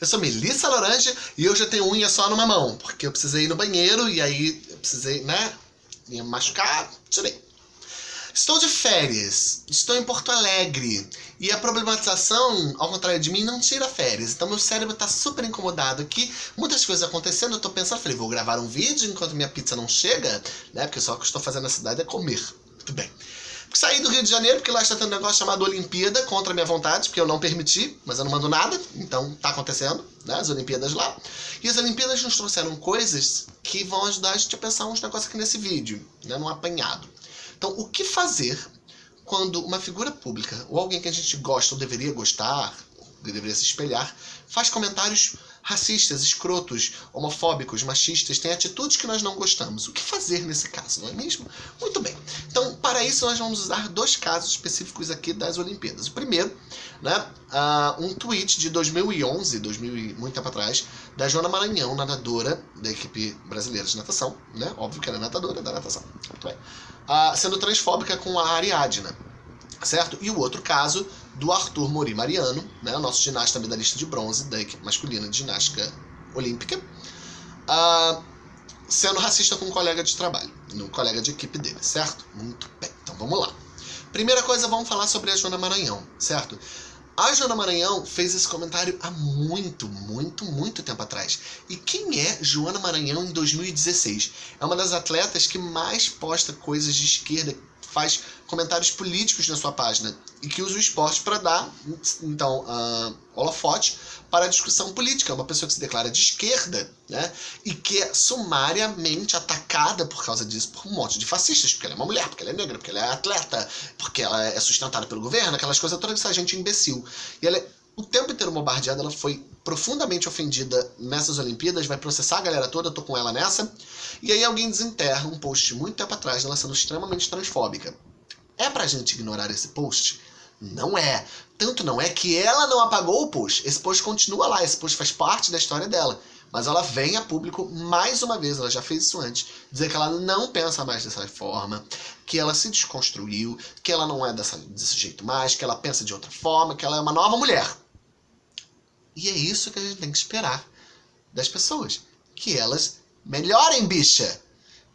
Eu sou Melissa Laranja e eu já tenho unha só numa mão, porque eu precisei ir no banheiro e aí eu precisei, né, me machucar, tirei. Estou de férias, estou em Porto Alegre e a problematização, ao contrário de mim, não tira férias. Então meu cérebro está super incomodado aqui, muitas coisas acontecendo. Eu estou pensando, falei, vou gravar um vídeo enquanto minha pizza não chega, né? Porque só o que eu estou fazendo na cidade é comer. Muito bem. Saí do Rio de Janeiro, porque lá está tendo um negócio chamado Olimpíada, contra a minha vontade, porque eu não permiti, mas eu não mando nada, então tá acontecendo, né, as Olimpíadas lá. E as Olimpíadas nos trouxeram coisas que vão ajudar a gente a pensar uns negócios aqui nesse vídeo, né, num apanhado. Então, o que fazer quando uma figura pública, ou alguém que a gente gosta ou deveria gostar, deveria se espelhar, faz comentários racistas, escrotos, homofóbicos, machistas, tem atitudes que nós não gostamos. O que fazer nesse caso, não é mesmo? Muito bem. Então, para isso, nós vamos usar dois casos específicos aqui das Olimpíadas. O primeiro, né, uh, um tweet de 2011, 2000, muito tempo atrás, da Joana Maranhão, nadadora da equipe brasileira de natação, né? Óbvio que era nadadora da natação. Muito bem. Uh, sendo transfóbica com a Ariadna certo? E o outro caso do Arthur Mori Mariano, né, nosso ginasta medalhista de bronze da equipe masculina de ginástica olímpica, uh, sendo racista com um colega de trabalho, um colega de equipe dele, certo? Muito bem, então vamos lá. Primeira coisa, vamos falar sobre a Joana Maranhão, certo? A Joana Maranhão fez esse comentário há muito, muito, muito tempo atrás. E quem é Joana Maranhão em 2016? É uma das atletas que mais posta coisas de esquerda faz comentários políticos na sua página e que usa o esporte para dar, então, uh, holofote para a discussão política. Uma pessoa que se declara de esquerda, né? E que é sumariamente atacada por causa disso por um monte de fascistas, porque ela é uma mulher, porque ela é negra, porque ela é atleta, porque ela é sustentada pelo governo, aquelas coisas todas essa gente imbecil. E ela é o tempo bombardeada, ela foi profundamente ofendida nessas Olimpíadas, vai processar a galera toda, tô com ela nessa. E aí alguém desenterra um post muito tempo atrás dela sendo extremamente transfóbica. É pra gente ignorar esse post? Não é. Tanto não é que ela não apagou o post. Esse post continua lá, esse post faz parte da história dela. Mas ela vem a público mais uma vez, ela já fez isso antes, dizer que ela não pensa mais dessa forma, que ela se desconstruiu, que ela não é dessa, desse jeito mais, que ela pensa de outra forma, que ela é uma nova mulher. E é isso que a gente tem que esperar das pessoas. Que elas melhorem, bicha.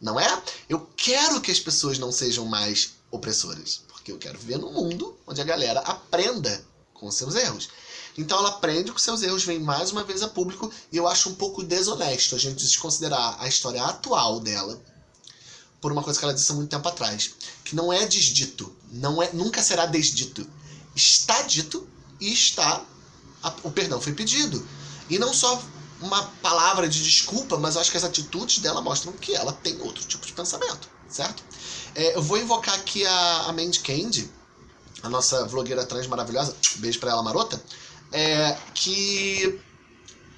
Não é? Eu quero que as pessoas não sejam mais opressoras. Porque eu quero viver num mundo onde a galera aprenda com seus erros. Então ela aprende com seus erros, vem mais uma vez a público, e eu acho um pouco desonesto a gente desconsiderar a história atual dela por uma coisa que ela disse há muito tempo atrás. Que não é desdito, não é, nunca será desdito. Está dito e está o perdão foi pedido. E não só uma palavra de desculpa, mas eu acho que as atitudes dela mostram que ela tem outro tipo de pensamento, certo? É, eu vou invocar aqui a, a Mandy Candy, a nossa vlogueira trans maravilhosa, beijo pra ela marota, é, que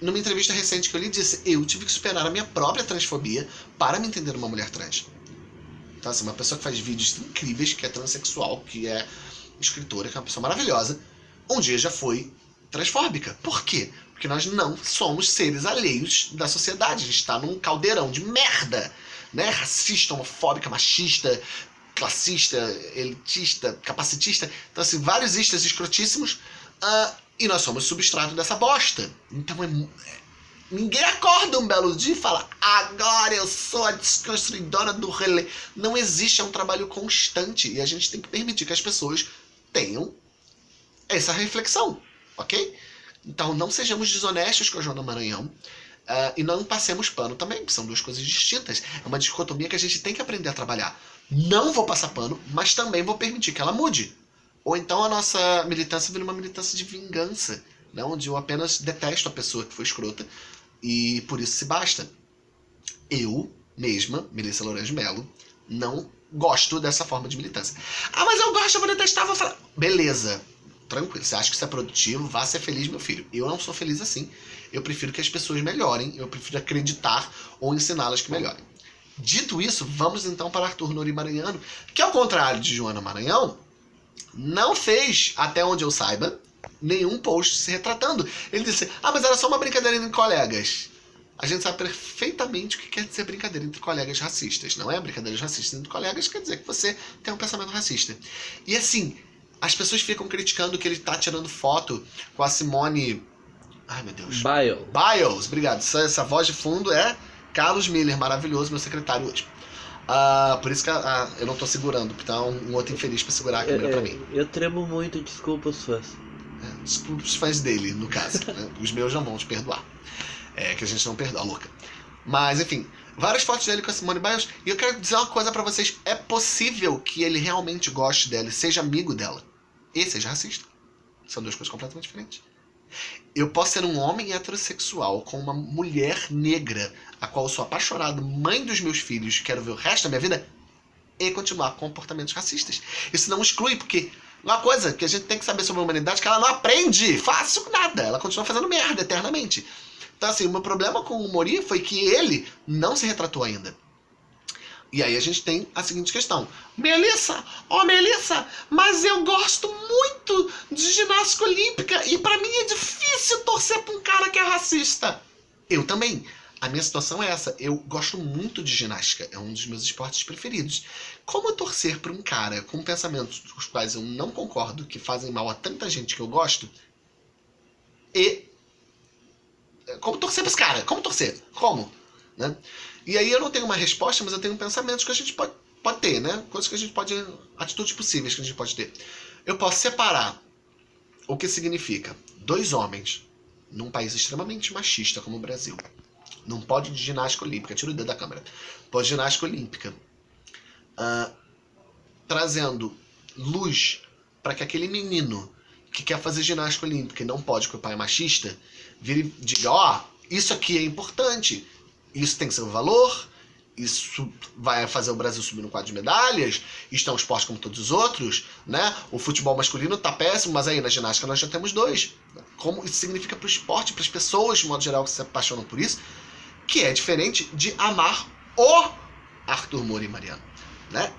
numa entrevista recente que eu lhe disse, eu tive que superar a minha própria transfobia para me entender uma mulher trans. Então, assim, uma pessoa que faz vídeos incríveis, que é transexual, que é escritora, que é uma pessoa maravilhosa, um dia já foi transfóbica. Por quê? Porque nós não somos seres alheios da sociedade. A gente está num caldeirão de merda, né? Racista, homofóbica, machista, classista, elitista, capacitista. Então, assim, vários istas escrotíssimos. Uh, e nós somos substrato dessa bosta. Então, é, é, ninguém acorda um belo dia e fala agora eu sou a desconstruidora do relé. Não existe, é um trabalho constante. E a gente tem que permitir que as pessoas tenham essa reflexão ok? Então não sejamos desonestos com a Joana Maranhão uh, e não passemos pano também, que são duas coisas distintas. É uma dicotomia que a gente tem que aprender a trabalhar. Não vou passar pano, mas também vou permitir que ela mude. Ou então a nossa militância vira uma militância de vingança, né? onde eu apenas detesto a pessoa que foi escrota e por isso se basta. Eu mesma, Melissa Lourenço Melo, não gosto dessa forma de militância. Ah, mas eu gosto, eu vou detestar, vou falar. Beleza, tranquilo. Você acha que isso é produtivo, vá ser feliz, meu filho. Eu não sou feliz assim. Eu prefiro que as pessoas melhorem, eu prefiro acreditar ou ensiná-las que melhorem. Dito isso, vamos então para Arthur Nori Maranhano, que ao contrário de Joana Maranhão, não fez, até onde eu saiba, nenhum post se retratando. Ele disse, ah, mas era só uma brincadeira entre colegas. A gente sabe perfeitamente o que quer dizer brincadeira entre colegas racistas. Não é brincadeira racista entre colegas, quer dizer que você tem um pensamento racista. E assim, as pessoas ficam criticando que ele tá tirando foto com a Simone Ai, meu Deus. Biles. Biles, obrigado. Essa, essa voz de fundo é Carlos Miller, maravilhoso, meu secretário hoje. Ah, por isso que ah, eu não tô segurando, porque tá um, um outro infeliz pra segurar a câmera É, pra mim. eu tremo muito, desculpa os fãs. É, desculpa os fãs dele, no caso. né? Os meus não vão te perdoar. É que a gente não perdoa, louca. Mas, enfim, várias fotos dele com a Simone Biles. E eu quero dizer uma coisa pra vocês. É possível que ele realmente goste dela e seja amigo dela. E seja racista. São duas coisas completamente diferentes. Eu posso ser um homem heterossexual com uma mulher negra, a qual eu sou apaixonado, mãe dos meus filhos, quero ver o resto da minha vida, e continuar com comportamentos racistas. Isso não exclui, porque uma coisa que a gente tem que saber sobre a humanidade é que ela não aprende fácil nada. Ela continua fazendo merda eternamente. Então, assim, o meu problema com o Mori foi que ele não se retratou ainda. E aí a gente tem a seguinte questão. Melissa, ó Melissa, mas eu gosto muito de ginástica olímpica e pra mim é difícil torcer pra um cara que é racista. Eu também. A minha situação é essa. Eu gosto muito de ginástica. É um dos meus esportes preferidos. Como torcer pra um cara com pensamentos dos quais eu não concordo, que fazem mal a tanta gente que eu gosto, e... Como torcer pra esse cara? Como torcer? Como? Né? E aí eu não tenho uma resposta, mas eu tenho pensamentos que a gente pode, pode ter, né? Coisas que a gente pode. atitudes possíveis que a gente pode ter. Eu posso separar o que significa dois homens num país extremamente machista como o Brasil. Não pode de ginástica olímpica, tira o dedo da câmera. Pode de ginástica olímpica. ah, trazendo luz para que aquele menino que quer fazer ginástica olímpica e não pode porque o pai é machista, vire e diga, ó, isso aqui é importante isso tem seu valor, isso vai fazer o Brasil subir no quadro de medalhas, isto é um esporte como todos os outros, né? O futebol masculino tá péssimo, mas aí na ginástica nós já temos dois. Como isso significa para o esporte, para as pessoas, de modo geral, que se apaixonam por isso, que é diferente de amar o Arthur Moura e Mariano, né?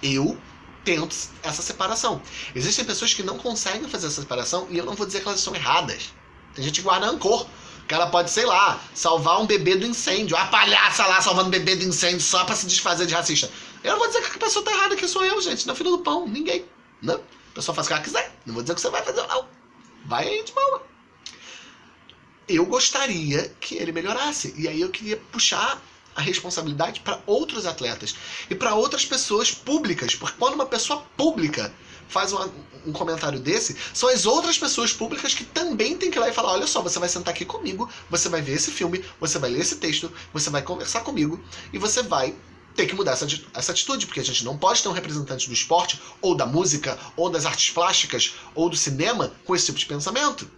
Eu tento essa separação. Existem pessoas que não conseguem fazer essa separação e eu não vou dizer que elas são erradas. Tem gente que guarda rancor. O cara pode, sei lá, salvar um bebê do incêndio. A palhaça lá salvando bebê do incêndio só pra se desfazer de racista. Eu não vou dizer que a pessoa tá errada, que sou eu, gente. Na fila do pão. Ninguém. Não. A pessoa faz o que ela quiser. Não vou dizer que você vai fazer, não. Vai aí de boa. Eu gostaria que ele melhorasse. E aí eu queria puxar a responsabilidade para outros atletas e para outras pessoas públicas. Porque quando uma pessoa pública faz uma, um comentário desse, são as outras pessoas públicas que também tem que ir lá e falar: olha só, você vai sentar aqui comigo, você vai ver esse filme, você vai ler esse texto, você vai conversar comigo e você vai ter que mudar essa, essa atitude, porque a gente não pode ter um representante do esporte, ou da música, ou das artes plásticas, ou do cinema com esse tipo de pensamento.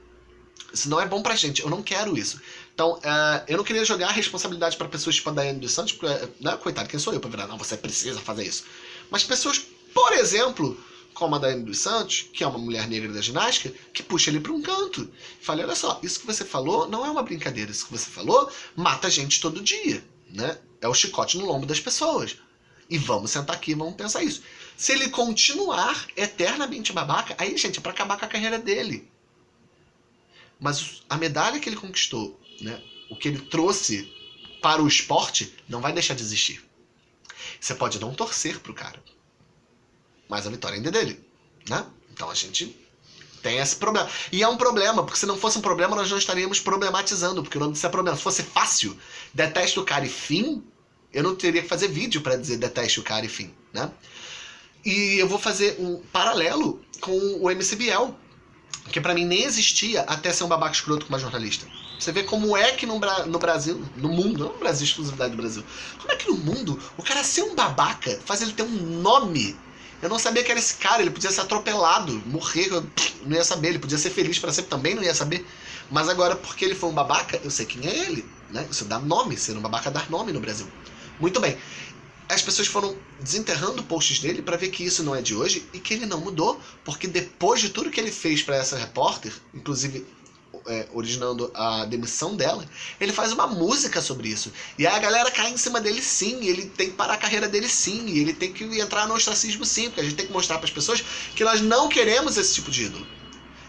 Isso não é bom pra gente, eu não quero isso. Então, uh, eu não queria jogar a responsabilidade para pessoas tipo a Daiane dos Santos, porque, né, coitado, quem sou eu pra virar? Não, você precisa fazer isso. Mas pessoas, por exemplo, como a Daiane dos Santos, que é uma mulher negra da ginástica, que puxa ele para um canto. Fala, olha só, isso que você falou não é uma brincadeira, isso que você falou mata gente todo dia, né? É o chicote no lombo das pessoas. E vamos sentar aqui vamos pensar isso. Se ele continuar eternamente babaca, aí, gente, é pra acabar com a carreira dele. Mas a medalha que ele conquistou, né? O que ele trouxe para o esporte, não vai deixar de existir. Você pode não torcer pro cara mas a vitória ainda é dele, né? Então a gente tem esse problema. E é um problema, porque se não fosse um problema, nós não estaríamos problematizando, porque o nome disso é problema. Se fosse fácil, deteste o cara e fim, eu não teria que fazer vídeo para dizer deteste o cara e fim, né? E eu vou fazer um paralelo com o MC Biel, que para mim nem existia até ser um babaca escroto como jornalista. Você vê como é que no, no Brasil, no mundo, não no Brasil, exclusividade do Brasil, como é que no mundo o cara ser um babaca faz ele ter um nome eu não sabia que era esse cara, ele podia ser atropelado, morrer, eu não ia saber. Ele podia ser feliz para sempre também, não ia saber. Mas agora, porque ele foi um babaca, eu sei quem é ele. Né? Isso dá nome, ser um babaca dá nome no Brasil. Muito bem. As pessoas foram desenterrando posts dele para ver que isso não é de hoje e que ele não mudou, porque depois de tudo que ele fez para essa repórter, inclusive é, originando a demissão dela, ele faz uma música sobre isso. E aí a galera cai em cima dele sim, ele tem que parar a carreira dele sim, e ele tem que entrar no ostracismo sim, porque a gente tem que mostrar para as pessoas que nós não queremos esse tipo de ídolo.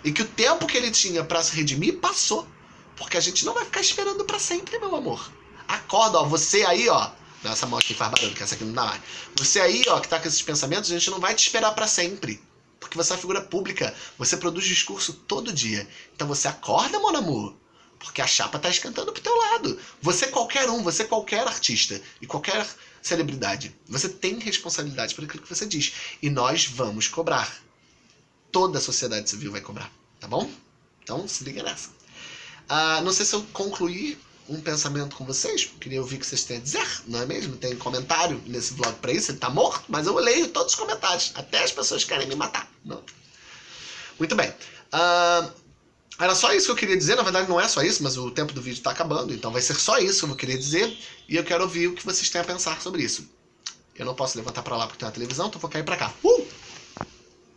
E que o tempo que ele tinha para se redimir passou. Porque a gente não vai ficar esperando para sempre, meu amor. Acorda, ó, você aí, ó. Não, essa mão aqui faz barulho, que essa aqui não dá mais. Você aí, ó, que tá com esses pensamentos, a gente não vai te esperar para sempre. Porque você é uma figura pública. Você produz discurso todo dia. Então você acorda, mon amour. Porque a chapa tá esquentando pro teu lado. Você é qualquer um, você é qualquer artista e qualquer celebridade. Você tem responsabilidade por aquilo que você diz. E nós vamos cobrar. Toda a sociedade civil vai cobrar, tá bom? Então se liga nessa. Ah, não sei se eu concluí um pensamento com vocês. Queria ouvir o que vocês têm a dizer, não é mesmo? Tem comentário nesse vlog pra isso, ele tá morto, mas eu leio todos os comentários. Até as pessoas querem me matar. Não. Muito bem. Uh, era só isso que eu queria dizer. Na verdade, não é só isso, mas o tempo do vídeo tá acabando. Então vai ser só isso que eu queria dizer. E eu quero ouvir o que vocês têm a pensar sobre isso. Eu não posso levantar pra lá porque tem uma televisão, então vou cair pra cá. Uh!